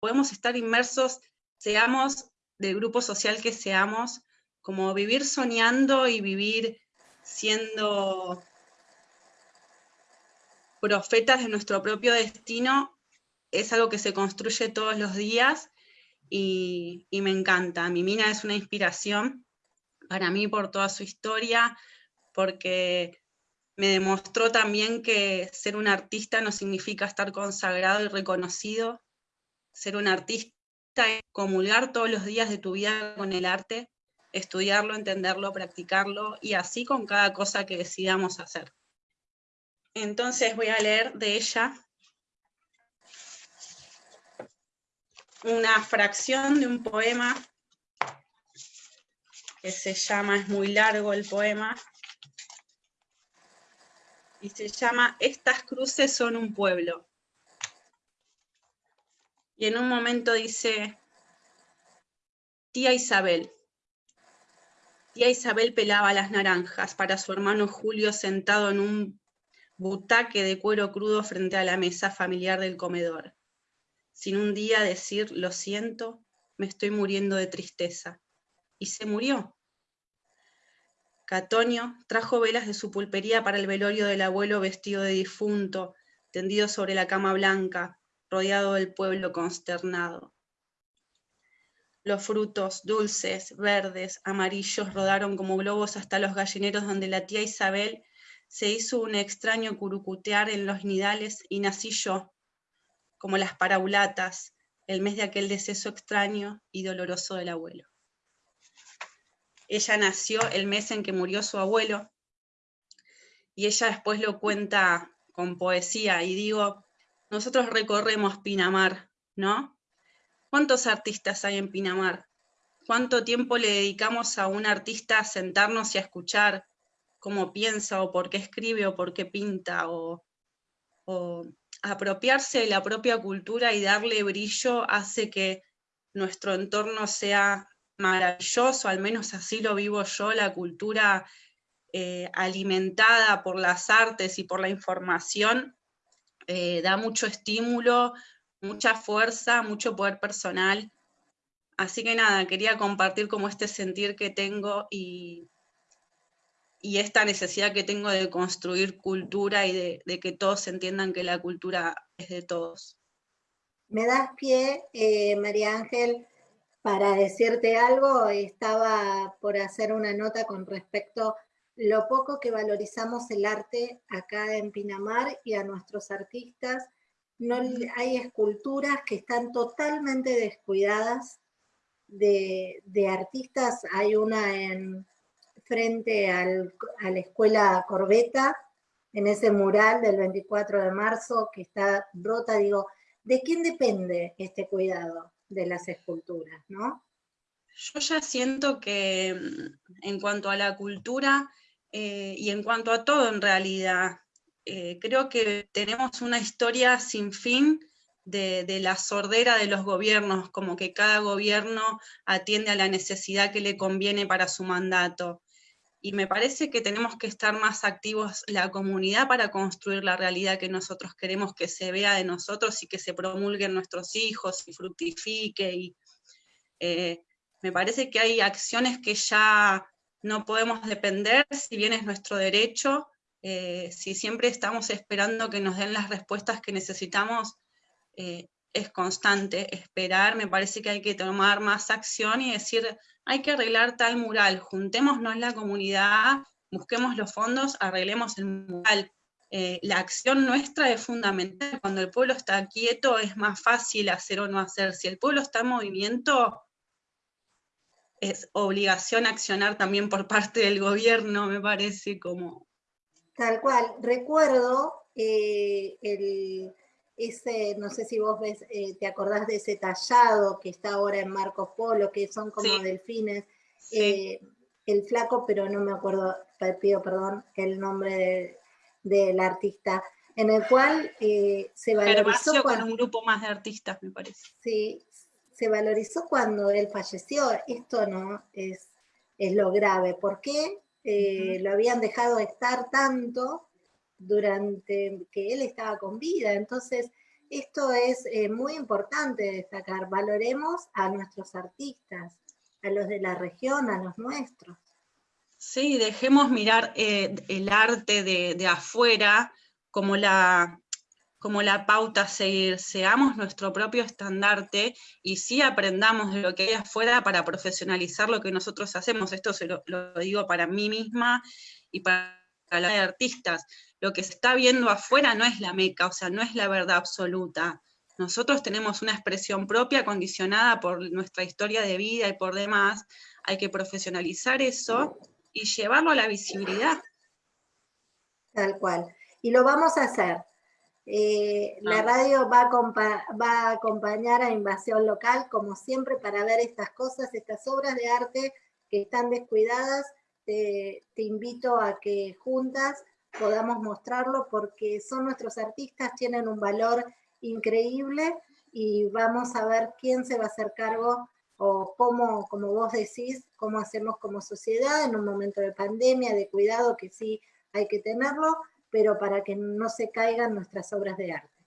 podemos estar inmersos, seamos del grupo social que seamos, como vivir soñando y vivir siendo profetas de nuestro propio destino, es algo que se construye todos los días y, me encanta. Mi mina es una inspiración para mí por toda su historia, porque me demostró también que ser un artista no significa estar consagrado y reconocido. Ser un artista es comulgar todos los días de tu vida con el arte, estudiarlo, entenderlo, practicarlo, y así con cada cosa que decidamos hacer. Entonces voy a leer de ella una fracción de un poema que se llama, es muy largo el poema, y se llama Estas cruces son un pueblo. Y en un momento dice, tía Isabel. Tía Isabel pelaba las naranjas para su hermano Julio sentado en un butaque de cuero crudo frente a la mesa familiar del comedor sin un día decir, lo siento, me estoy muriendo de tristeza. Y se murió. Catonio trajo velas de su pulpería para el velorio del abuelo vestido de difunto, tendido sobre la cama blanca, rodeado del pueblo consternado. Los frutos, dulces, verdes, amarillos, rodaron como globos hasta los gallineros donde la tía Isabel se hizo un extraño curucutear en los nidales y nací yo, como las paraulatas, el mes de aquel deceso extraño y doloroso del abuelo. Ella nació el mes en que murió su abuelo, y ella después lo cuenta con poesía, y digo, nosotros recorremos Pinamar, ¿no? ¿Cuántos artistas hay en Pinamar? ¿Cuánto tiempo le dedicamos a un artista a sentarnos y a escuchar cómo piensa, o por qué escribe, o por qué pinta, o, apropiarse de la propia cultura y darle brillo hace que nuestro entorno sea maravilloso, al menos así lo vivo yo, la cultura eh, alimentada por las artes y por la información, eh, da mucho estímulo, mucha fuerza, mucho poder personal. Así que nada, quería compartir como este sentir que tengo y, y esta necesidad que tengo de construir cultura y de, que todos entiendan que la cultura es de todos. Me das pie, eh, María Ángel, para decirte algo, estaba por hacer una nota con respecto lo poco que valorizamos el arte acá en Pinamar y a nuestros artistas. No, hay esculturas que están totalmente descuidadas de, de artistas. Hay una en, frente al, a la escuela Corbeta, en ese mural del 24 de marzo que está rota, digo, ¿de quién depende este cuidado de las esculturas, no? Yo ya siento que mm, en cuanto a la cultura eh, y en cuanto a todo en realidad, eh, creo que tenemos una historia sin fin de, la sordera de los gobiernos, como que cada gobierno atiende a la necesidad que le conviene para su mandato y me parece que tenemos que estar más activos la comunidad para construir la realidad que nosotros queremos que se vea de nosotros y que se promulguen nuestros hijos y fructifique. Y, eh, me parece que hay acciones que ya no podemos depender, si bien es nuestro derecho, eh, si siempre estamos esperando que nos den las respuestas que necesitamos, eh, es constante esperar, me parece que hay que tomar más acción y decir, hay que arreglar tal mural, juntémonos la comunidad, busquemos los fondos, arreglemos el mural. Eh, la acción nuestra es fundamental, cuando el pueblo está quieto es más fácil hacer o no hacer, si el pueblo está en movimiento, es obligación accionar también por parte del gobierno, me parece como... Tal cual, recuerdo eh, el, ese, no sé si vos ves, eh, te acordás de ese tallado que está ahora en Marcos Polo, que son como delfines, eh, el flaco, pero no me acuerdo, pido perdón, el nombre del artista, en el cual eh, se valorizó... con un grupo más de artistas, me parece. Sí, se valorizó cuando él falleció, esto no es, es lo grave, ¿por qué lo habían dejado estar tanto durante que él estaba con vida. Entonces, esto es eh, muy importante destacar, valoremos a nuestros artistas, a los de la región, a los nuestros. Sí, dejemos mirar eh, el arte de, afuera como la, como la pauta a seguir, seamos nuestro propio estandarte y sí aprendamos de lo que hay afuera para profesionalizar lo que nosotros hacemos. Esto se lo, digo para mí misma y para los artistas. Lo que se está viendo afuera no es la meca, o sea, no es la verdad absoluta. Nosotros tenemos una expresión propia condicionada por nuestra historia de vida y por demás. Hay que profesionalizar eso y llevarlo a la visibilidad. Tal cual. Y lo vamos a hacer. Eh, la radio va a, va a, acompañar a Invasión Local, como siempre, para ver estas cosas, estas obras de arte que están descuidadas. Te, te invito a que juntas podamos mostrarlo porque son nuestros artistas, tienen un valor increíble y vamos a ver quién se va a hacer cargo o cómo, como vos decís, cómo hacemos como sociedad en un momento de pandemia, de cuidado, que sí hay que tenerlo, pero para que no se caigan nuestras obras de arte.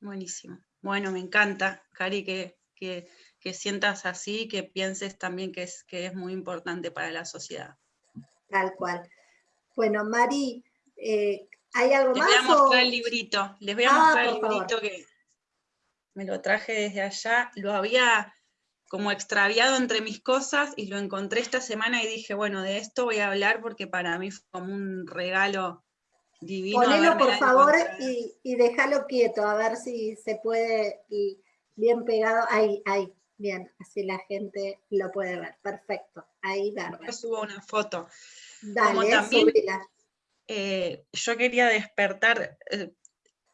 Buenísimo. Bueno, me encanta, Cari, que, que, sientas así, que pienses también que es, que es muy importante para la sociedad. Tal cual. Bueno, Mari, eh, ¿hay algo más? Les voy a mostrar el librito, les voy a ah, mostrar el librito que me lo traje desde allá, lo había como extraviado entre mis cosas y lo encontré esta semana y dije, bueno, de esto voy a hablar porque para mí fue como un regalo divino. Ponelo por favor y, y, déjalo quieto, a ver si se puede, y bien pegado, ahí, ahí, bien, así la gente lo puede ver, perfecto, ahí va. Yo subo una foto. Dale, también, eh, yo quería despertar, eh,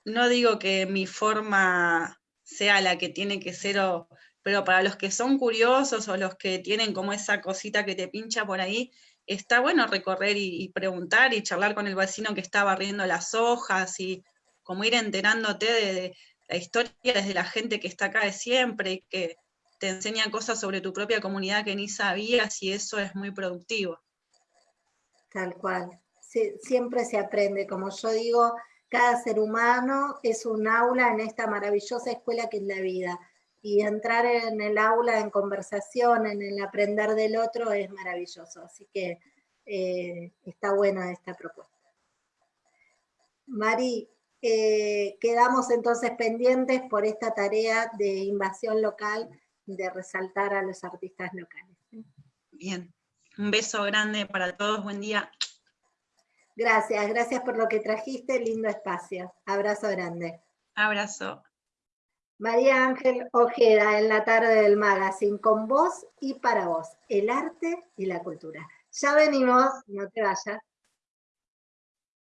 no digo que mi forma sea la que tiene que ser o pero para los que son curiosos o los que tienen como esa cosita que te pincha por ahí, está bueno recorrer y, preguntar y charlar con el vecino que está barriendo las hojas y como ir enterándote de, la historia desde la gente que está acá de siempre y que te enseña cosas sobre tu propia comunidad que ni sabías y eso es muy productivo. Tal cual. siempre se aprende, como yo digo, cada ser humano es un aula en esta maravillosa escuela que es la vida y entrar en el aula, en conversación, en el aprender del otro es maravilloso. Así que eh, está buena esta propuesta. Mari, eh, quedamos entonces pendientes por esta tarea de invasión local, de resaltar a los artistas locales. Bien, un beso grande para todos, buen día. Gracias, gracias por lo que trajiste, lindo espacio. Abrazo grande. Abrazo. María Ángel Ojeda en la tarde del magazine, con vos y para vos, el arte y la cultura. Ya venimos, no te vayas.